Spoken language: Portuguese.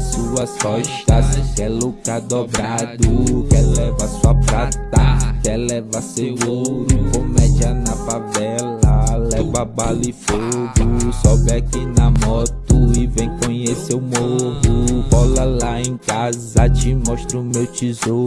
nas suas costas. Quer lucrar dobrado, quer levar sua prata. Quer levar seu ouro, comédia na favela. Leva bala e fogo, sobe aqui na moto e vem conhecer o morro. Bola lá em casa, te mostro meu tesouro.